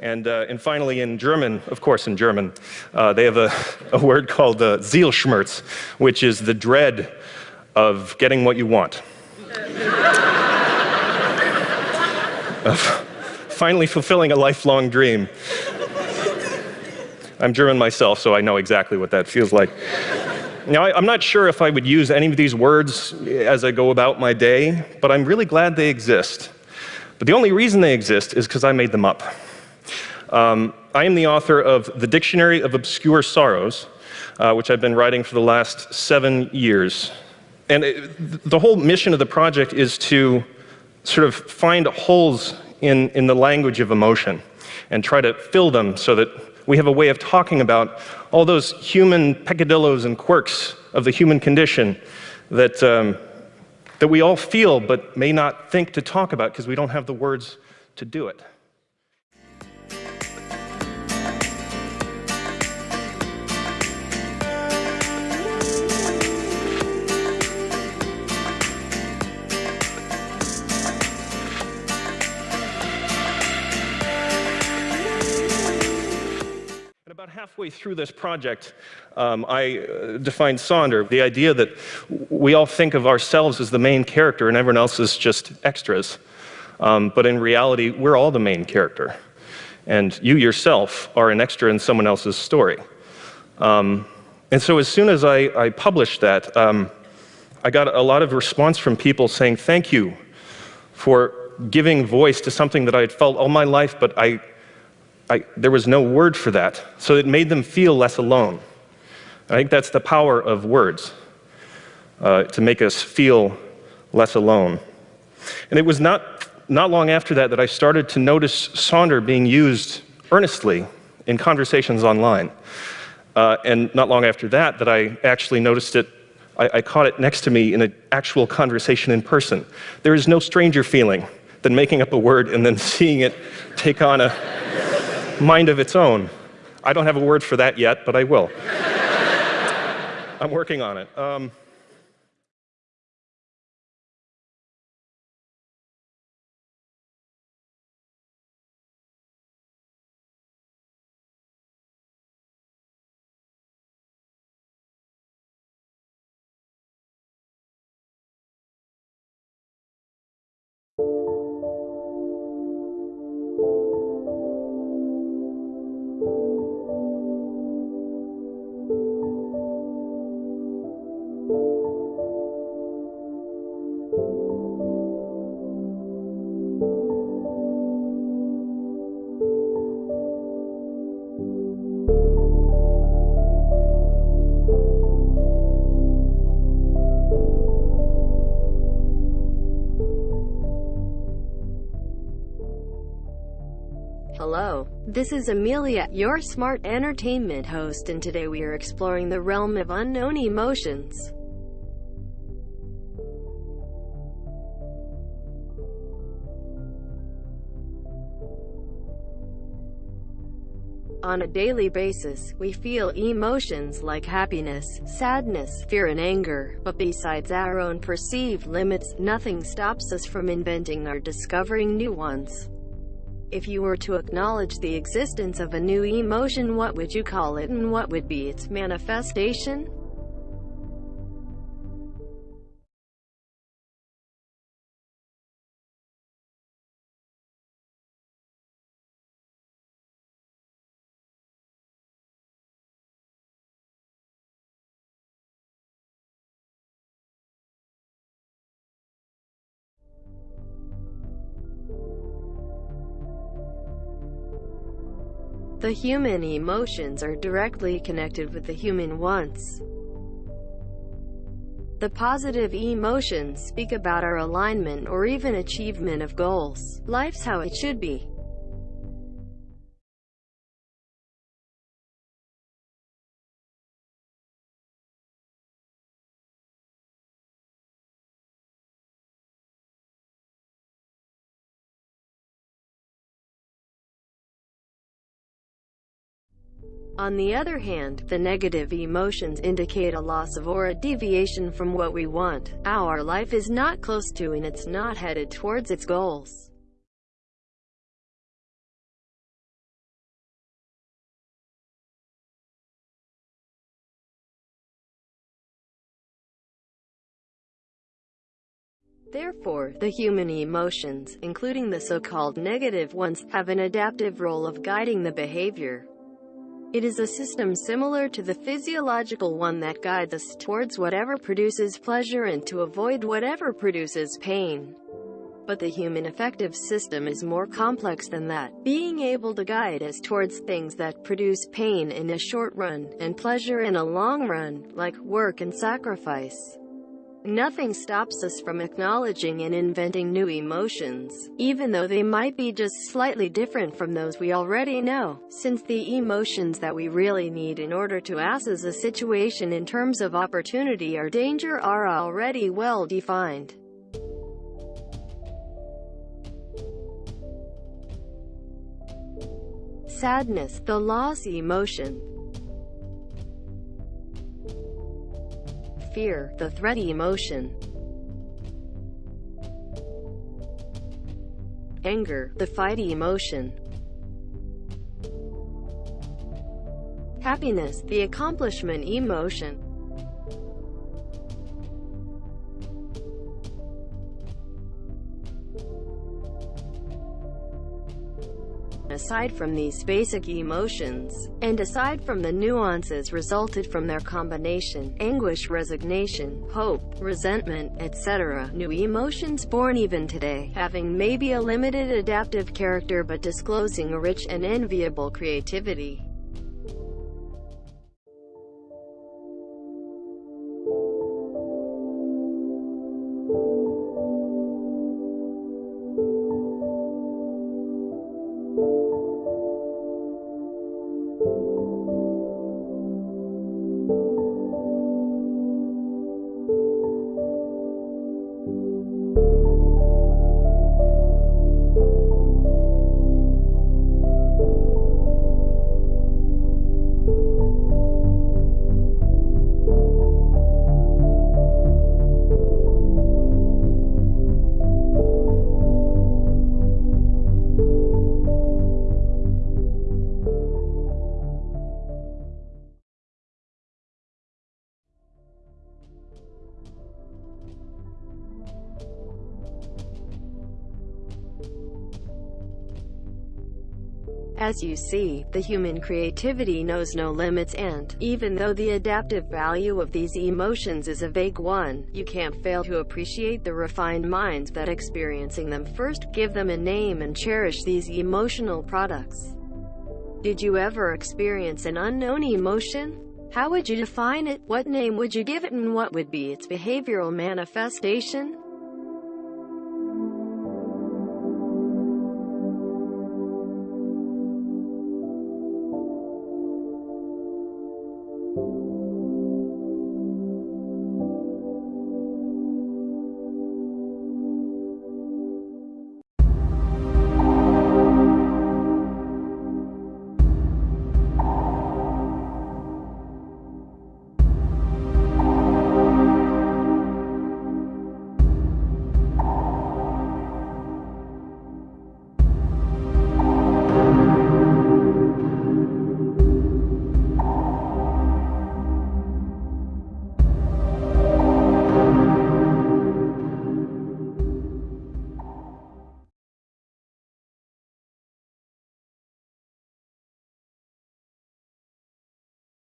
And, uh, and finally, in German, of course, in German, uh, they have a, a word called uh, Zielschmerz, which is the dread of getting what you want. finally fulfilling a lifelong dream. I'm German myself, so I know exactly what that feels like. Now, I, am not sure if I would use any of these words as I go about my day, but I'm really glad they exist. But the only reason they exist is because I made them up. Um, I am the author of The Dictionary of Obscure Sorrows, uh, which I've been writing for the last seven years. And it, the whole mission of the project is to sort of find holes in, in the language of emotion and try to fill them so that we have a way of talking about all those human peccadillos and quirks of the human condition that, um, that we all feel but may not think to talk about because we don't have the words to do it. Halfway through this project, um, I uh, defined Sonder, the idea that we all think of ourselves as the main character and everyone else is just extras. Um, but in reality, we're all the main character. And you yourself are an extra in someone else's story. Um, and so as soon as I, I published that, um, I got a lot of response from people saying, thank you for giving voice to something that I had felt all my life, but I, There was no word for that. So it made them feel less alone. I think that's the power of words, uh, to make us feel less alone. And it was not, not long after that that I started to notice Sonder being used earnestly in conversations online. Uh, and not long after that that I actually noticed it, I, I caught it next to me in an actual conversation in person. There is no stranger feeling than making up a word and then seeing it take on a mind of its own. I don't have a word for that yet, but I will. I'm working on it. Um, Hello, this is Amelia, your smart entertainment host and today we are exploring the realm of unknown emotions. On a daily basis, we feel emotions like happiness, sadness, fear and anger, but besides our own perceived limits, nothing stops us from inventing or discovering new ones. If you were to acknowledge the existence of a new emotion what would you call it and what would be its manifestation? The human emotions are directly connected with the human wants. The positive emotions speak about our alignment or even achievement of goals. Life's how it should be. On the other hand, the negative emotions indicate a loss of or a deviation from what we want. Our life is not close to and it's not headed towards its goals. Therefore, the human emotions, including the so-called negative ones, have an adaptive role of guiding the behavior. It is a system similar to the physiological one that guides us towards whatever produces pleasure and to avoid whatever produces pain. But the human affective system is more complex than that, being able to guide us towards things that produce pain in a short run, and pleasure in a long run, like work and sacrifice. Nothing stops us from acknowledging and inventing new emotions, even though they might be just slightly different from those we already know, since the emotions that we really need in order to assess a situation in terms of opportunity or danger are already well defined. Sadness, the loss emotion, fear, the thready emotion. Anger, the fighty emotion. Happiness, the accomplishment emotion. Aside from these basic emotions, and aside from the nuances resulted from their combination, anguish, resignation, hope, resentment, etc., new emotions born even today, having maybe a limited adaptive character but disclosing a rich and enviable creativity. As you see, the human creativity knows no limits and, even though the adaptive value of these emotions is a vague one, you can't fail to appreciate the refined minds that experiencing them first give them a name and cherish these emotional products. Did you ever experience an unknown emotion? How would you define it? What name would you give it and what would be its behavioral manifestation?